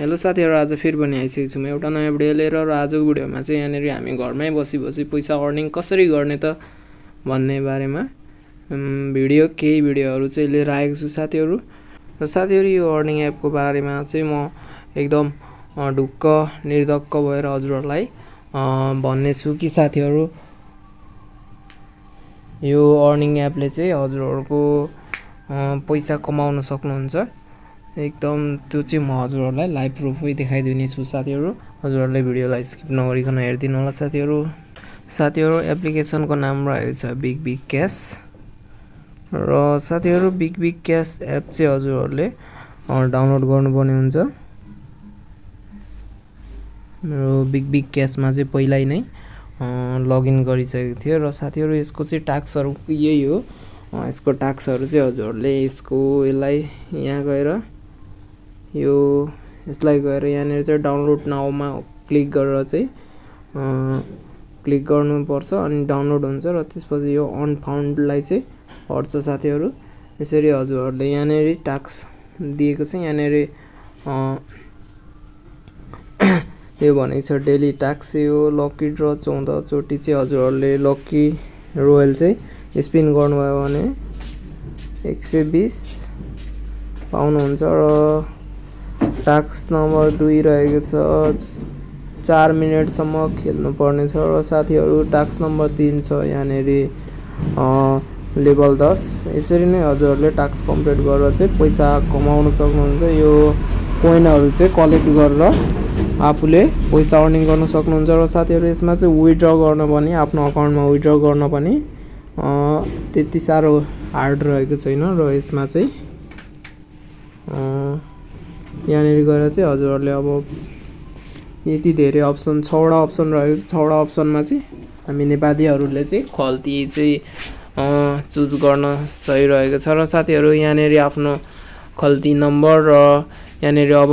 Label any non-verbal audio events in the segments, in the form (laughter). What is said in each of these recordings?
Hello साथीहरू आज फेरि पनि आइसकेको छु म। एउटा नयाँ भिडियो लिएर र आजको भिडियोमा चाहिँ यहाँनिर हामी घरमै बसी बसी पैसा अर्निङ कसरी गर्ने त भन्ने बारेमा भिडियो केही भिडियोहरू चाहिँ लिएर आएको छु साथीहरू। र साथीहरू यो अर्निङ एपको बारेमा चाहिँ म एकदम ढुक्क निर्धक्क भएर हजुरहरूलाई भन्ने छु कि साथीहरू यो अर्निङ एपले चाहिँ हजुरहरूको पैसा कमाउन सक्नुहुन्छ। एकदम त्यो चाहिँ म हजुरहरूलाई लाइभ प्रुफै देखाइदिने छु साथीहरू। हजुरहरूले भिडियोलाई स्किप नगरिकन हेरिदिनु होला साथीहरू। साथीहरू एप्लिकेसनको नाम रहेको छ बिग बिग क्यास र साथीहरू बिग बिग क्यास एप चाहिँ हजुरहरूले डाउनलोड गर्नुपर्ने हुन्छ। मेरो बिग बिग क्यासमा चाहिँ पहिल्यै नै लगइन गरिसकेको थियो। र साथीहरू यसको चाहिँ टास्कहरू यही हो। यसको टास्कहरू चाहिँ हजुरहरूले यसको यसलाई यहाँ गएर यो यसलाई गएर यहाँनिर चाहिँ डाउनलोड नाउमा क्लिक गरेर चाहिँ क्लिक गर्नुपर्छ अनि डाउनलोड हुन्छ र त्यसपछि यो अनफाउन्डलाई चाहिँ हट्छ साथीहरू। यसरी हजुरहरूले यहाँनिर टास्क दिएको छ। यहाँनिर (coughs) यो भनेको छ डेली टास्क यो लक्की ड्र चौधचोटि चाहिँ हजुरहरूले लक्की रोयल चाहिँ स्पिन गर्नुभयो भने एक सय बिस पाउनुहुन्छ र टास्क नम्बर दुई रहेको छ। चार मिनटसम्म खेल्नुपर्ने छ र साथीहरू टास्क नम्बर तिन छ यहाँनिर लेभल दस। यसरी नै हजुरहरूले टास्क कम्प्लिट गरेर चाहिँ पैसा कमाउन सक्नुहुन्छ। यो कोइनहरू चाहिँ कलेक्ट गरेर आफूले पैसा अर्निङ गर्न सक्नुहुन्छ र साथीहरू यसमा चाहिँ विड्र गर्न पनि आफ्नो अकाउन्टमा विड्र गर्न पनि त्यति साह्रो हार्ड रहेको छैन र यसमा चाहिँ यहाँनिर गएर चाहिँ हजुरहरूले अब यति धेरै अप्सन छवटा अप्सन रहेको छ छवटा अप्सनमा चाहिँ हामी नेपालीहरूले चाहिँ खल्ती चाहिँ चुज गर्न सही रहेको छ र साथीहरू यहाँनिर आफ्नो खल्ती नम्बर र यहाँनिर अब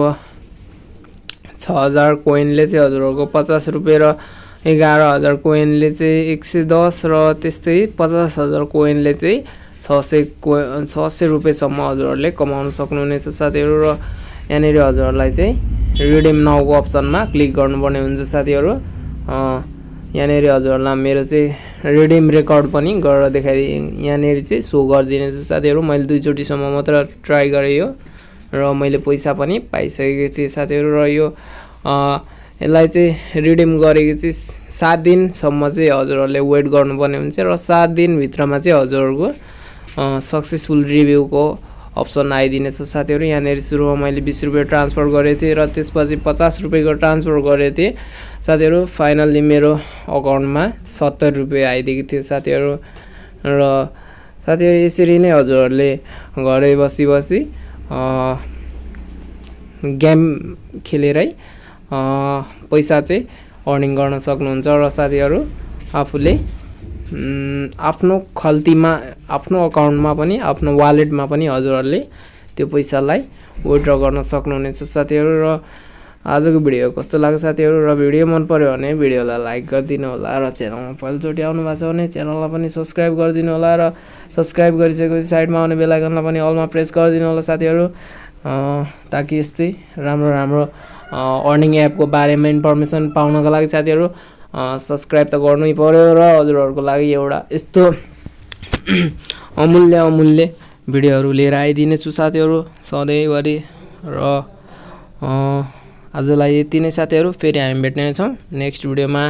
छ हजार कोइनले चाहिँ हजुरहरूको पचास रुपियाँ र एघार हजार कोइनले चाहिँ एक सय दस र त्यस्तै पचास हजार कोइनले चाहिँ छ सय को छ सय रुपियाँसम्म हजुरहरूले कमाउन सक्नुहुनेछ साथीहरू र यहाँनिर हजुरहरूलाई चाहिँ रिडिम नाउको अप्सनमा क्लिक गर्नुपर्ने हुन्छ साथीहरू। यहाँनिर हजुरहरूलाई मेरो चाहिँ रिडिम रेकर्ड पनि गरेर देखाइदिएँ यहाँनिर चाहिँ सो गरिदिनेछु साथीहरू। मैले दुईचोटिसम्म मात्र ट्राई गरेँ यो र मैले पैसा पनि पाइसकेको थिएँ साथीहरू र यो यसलाई चाहिँ रिडिम गरेको चाहिँ सात दिनसम्म चाहिँ हजुरहरूले वेट गर्नुपर्ने हुन्छ र सात दिनभित्रमा चाहिँ हजुरहरूको सक्सेसफुल रिभ्यूको अप्सन आइदिनेछ साथीहरू। यहाँनिर सुरुमा मैले बिस रुपियाँ ट्रान्सफर गरेको थिएँ र त्यसपछि पचास रुपियाँको ट्रान्सफर गरेको थिएँ। साथीहरू फाइनल्ली मेरो अकाउन्टमा सत्तर रुपियाँ आइदिएको थियो साथीहरू। र साथीहरू यसरी नै हजुरहरूले घरै बसी बसी गेम खेलेरै पैसा चाहिँ अर्निङ गर्न सक्नुहुन्छ। र साथीहरू आफूले आफ्नो खल्तीमा आफ्नो अकाउन्टमा पनि आफ्नो वालेटमा पनि हजुरहरूले त्यो पैसालाई विड्र गर्न सक्नुहुनेछ। साथीहरू र आजको भिडियो कस्तो लाग्यो साथीहरू र भिडियो मन पऱ्यो भने भिडियोलाई लाइक गरिदिनु होला र च्यानलमा पहिलोचोटि आउनु भएको छ भने च्यानललाई पनि सब्सक्राइब गरिदिनु होला र सब्सक्राइब गरिसकेपछि साइडमा आउने बेलायकनलाई पनि अलमा प्रेस गरिदिनु होला साथीहरू। ताकि यस्तै राम्रो राम्रो अर्निङ एपको बारेमा इन्फर्मेसन पाउनको लागि साथीहरू। सब्सक्राइब त गर्नै पऱ्यो र हजुरहरूको लागि एउटा यस्तो (clears throat) अमूल्य अमूल्य भिडियोहरू लिएर आइदिने छु साथीहरू सधैँभरि र आजलाई यति नै साथीहरू फेरि हामी भेट्नेछौँ नेक्स्ट भिडियोमा।